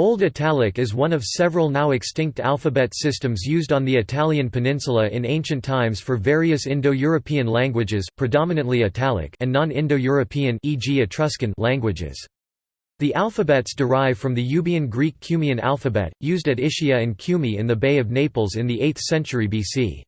Old Italic is one of several now extinct alphabet systems used on the Italian peninsula in ancient times for various Indo-European languages predominantly Italic and non-Indo-European e.g. Etruscan languages. The alphabets derive from the Euboean Greek Cumaean alphabet, used at Ischia and Cumae in the Bay of Naples in the 8th century BC.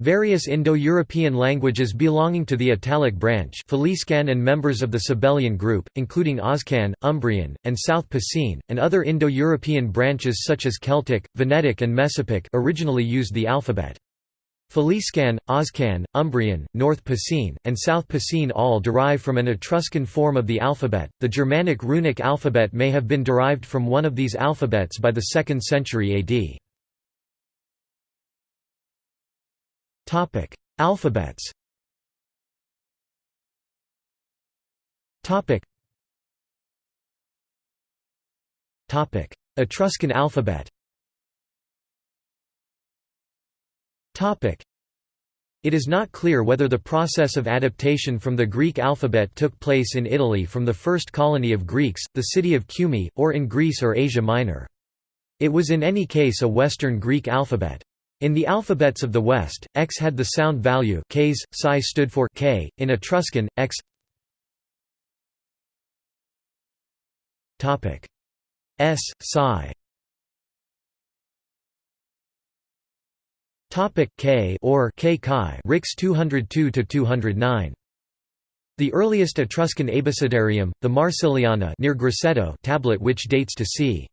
Various Indo-European languages belonging to the Italic branch Faliscan and members of the Sabellian group, including Oscan, Umbrian, and South Picene, and other Indo-European branches such as Celtic, Venetic and Messapic originally used the alphabet. Faliscan, Oscan, Umbrian, North Picene, and South Picene all derive from an Etruscan form of the alphabet. The Germanic runic alphabet may have been derived from one of these alphabets by the 2nd century AD. Topic: Alphabets. Topic. Topic: Etruscan alphabet. Topic. It is not clear whether the process of adaptation from the Greek alphabet took place in Italy from the first colony of Greeks, the city of Cumae, or in Greece or Asia Minor. It was in any case a Western Greek alphabet. In the alphabets of the West, X had the sound value Ks, psi stood for K, in Etruscan, X S, psi Topic K or K Chi Rix 202 to 209 The earliest Etruscan abecedarium the Marsiliana near Grosseto tablet which dates to c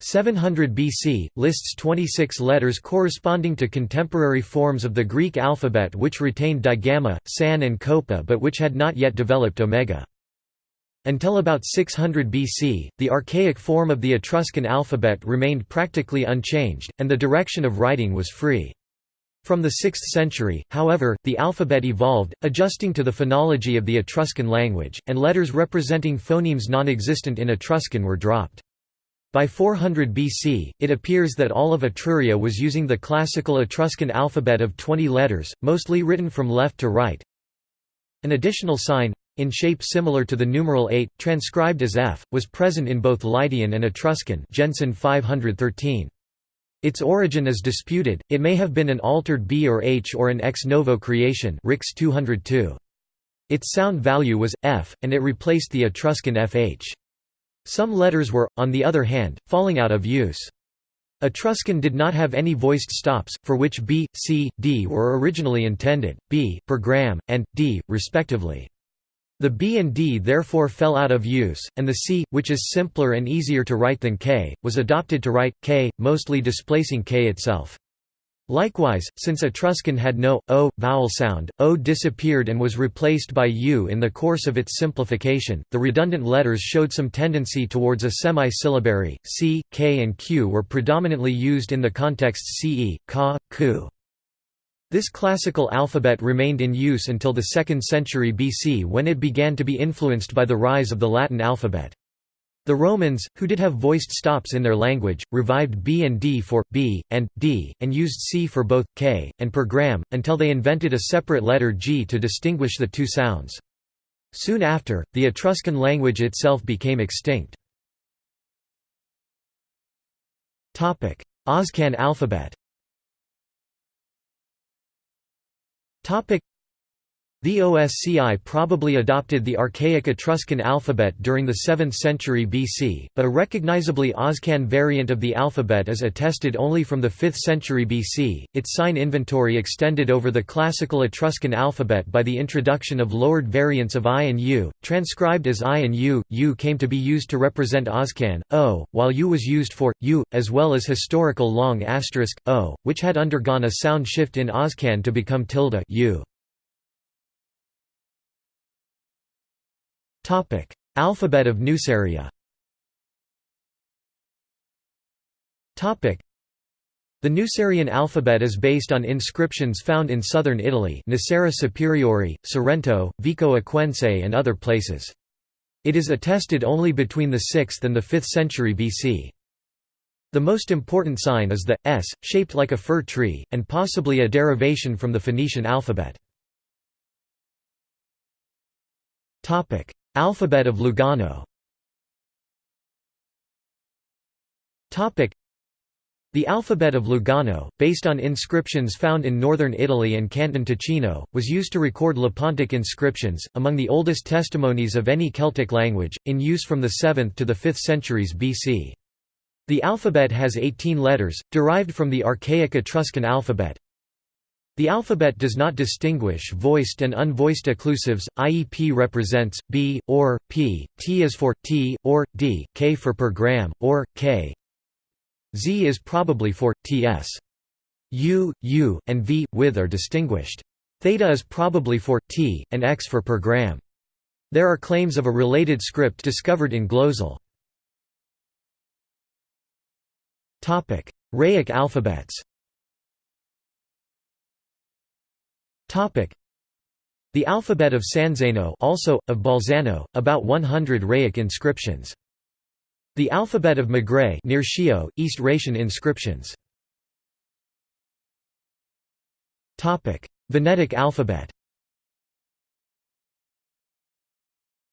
700 BC, lists 26 letters corresponding to contemporary forms of the Greek alphabet which retained digamma, san and qoppa but which had not yet developed omega. Until about 600 BC, the archaic form of the Etruscan alphabet remained practically unchanged, and the direction of writing was free. From the 6th century, however, the alphabet evolved, adjusting to the phonology of the Etruscan language, and letters representing phonemes non-existent in Etruscan were dropped. By 400 BC, it appears that all of Etruria was using the classical Etruscan alphabet of 20 letters, mostly written from left to right. An additional sign, in shape similar to the numeral 8, transcribed as F, was present in both Lydian and Etruscan Jensen 513. Its origin is disputed, it may have been an altered B or H or an ex novo creation Rix 202. Its sound value was, F, and it replaced the Etruscan FH. Some letters were, on the other hand, falling out of use. Etruscan did not have any voiced stops, for which b, c, d were originally intended, b, per gram, and, d, respectively. The b and d therefore fell out of use, and the c, which is simpler and easier to write than k, was adopted to write, k, mostly displacing k itself. Likewise, since Etruscan had no o vowel sound, o disappeared and was replaced by u in the course of its simplification. The redundant letters showed some tendency towards a semi-syllabary. C, K, and Q were predominantly used in the context ce, ka, ku. This classical alphabet remained in use until the 2nd century BC when it began to be influenced by the rise of the Latin alphabet. The Romans, who did have voiced stops in their language, revived B and D for, B, and, D, and used C for both, K, and per gram, until they invented a separate letter G to distinguish the two sounds. Soon after, the Etruscan language itself became extinct. Topic: Oscan alphabet the OSCI probably adopted the archaic Etruscan alphabet during the 7th century BC, but a recognizably Oscan variant of the alphabet is attested only from the 5th century BC. Its sign inventory extended over the classical Etruscan alphabet by the introduction of lowered variants of I and U, transcribed as I and U. U came to be used to represent Oscan, O, while U was used for, U, as well as historical long asterisk, O, which had undergone a sound shift in Oscan to become tilde U. Alphabet of Nuceria the Nucerian alphabet is based on inscriptions found in southern Italy Nocera Superiore, Sorrento, Vico Equense and other places. It is attested only between the 6th and the 5th century BC. The most important sign is the S, shaped like a fir tree, and possibly a derivation from the Phoenician alphabet. Alphabet of Lugano The alphabet of Lugano, based on inscriptions found in northern Italy and Canton Ticino, was used to record Lepontic inscriptions, among the oldest testimonies of any Celtic language, in use from the 7th to the 5th centuries BC. The alphabet has 18 letters, derived from the archaic Etruscan alphabet. The alphabet does not distinguish voiced and unvoiced occlusives, i.e. p represents, b, or, p, t is for, t, or, d, k for per gram, or, k. z is probably for, ts. u, u, and v, with are distinguished. Theta is probably for, t, and x for per gram. There are claims of a related script discovered in Glozel. Raetic alphabets The alphabet of Sanzeno also, of Bolzano, about 100 Raetic inscriptions. The alphabet of Magrez near Schio, East Raetian inscriptions. Topic: Venetic alphabet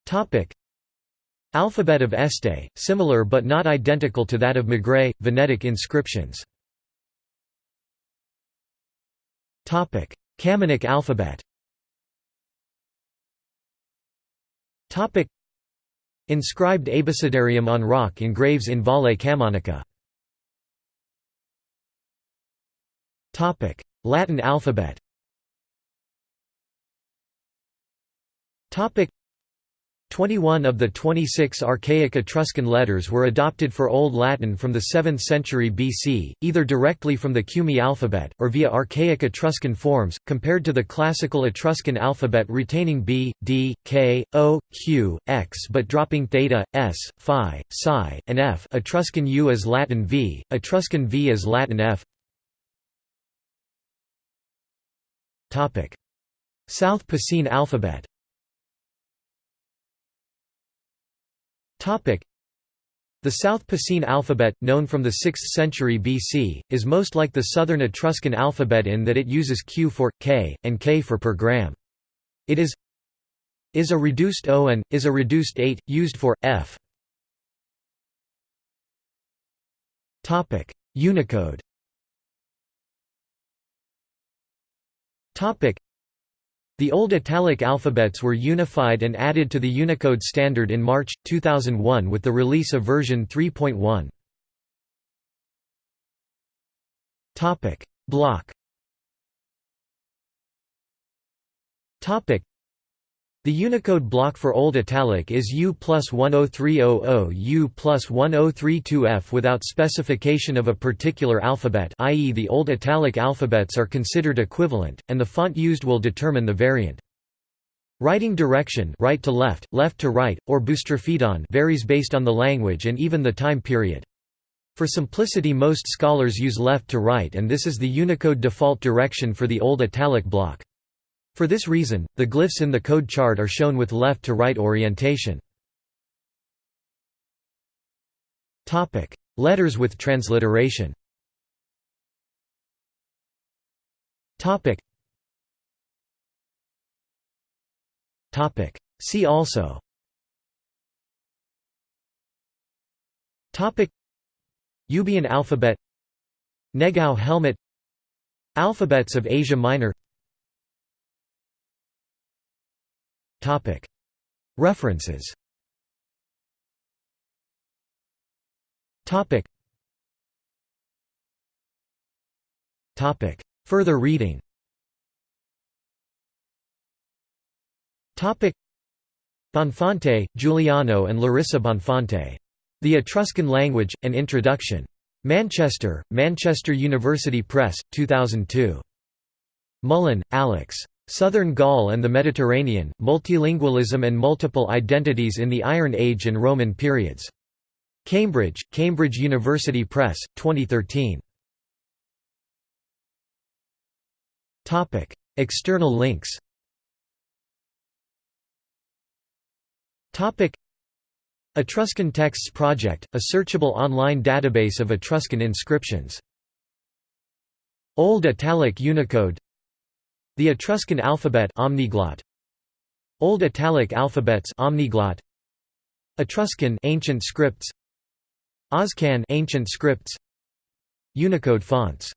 Topic: Alphabet of Este, similar but not identical to that of Magrez, Venetic inscriptions. Camunic alphabet. Inscribed abecedarium on rock in graves in Valle Camonica. Latin alphabet 21 of the 26 archaic Etruscan letters were adopted for Old Latin from the 7th century BC, either directly from the Cumae alphabet, or via archaic Etruscan forms, compared to the classical Etruscan alphabet retaining B, D, K, O, Q, X but dropping theta, S, Phi, Psi, and F. Etruscan U as Latin V, Etruscan V as Latin F. South Picene alphabet The South Picene alphabet, known from the 6th century BC, is most like the Southern Etruscan alphabet in that it uses Q for, K, and K for per gram. It is is a reduced O and, is a reduced 8, used for, F. Unicode the old Italic alphabets were unified and added to the Unicode standard in March, 2001 with the release of version 3.1. Block the Unicode block for Old Italic is U plus 10300 U plus 1032F without specification of a particular alphabet i.e. the Old Italic alphabets are considered equivalent, and the font used will determine the variant. Writing direction right to left, left to right, or boustrophedon varies based on the language and even the time period. For simplicity most scholars use left to right and this is the Unicode default direction for the Old Italic block. For this reason, the glyphs in the code chart are shown with left to right orientation. Letters with transliteration. See also. Euboean alphabet. Negau helmet. Alphabets of Asia Minor References Further reading Bonfante, Giuliano and Larissa Bonfante. The Etruscan Language, An Introduction. Manchester, Manchester University Press, 2002. Mullen, Alex. Southern Gaul and the Mediterranean, Multilingualism and Multiple Identities in the Iron Age and Roman Periods. Cambridge, Cambridge University Press, 2013. External links Etruscan Texts Project, a searchable online database of Etruscan inscriptions. Old Italic Unicode the Etruscan alphabet omniglot. Old Italic alphabets omniglot. Etruscan ancient scripts. Oscan ancient scripts. Unicode fonts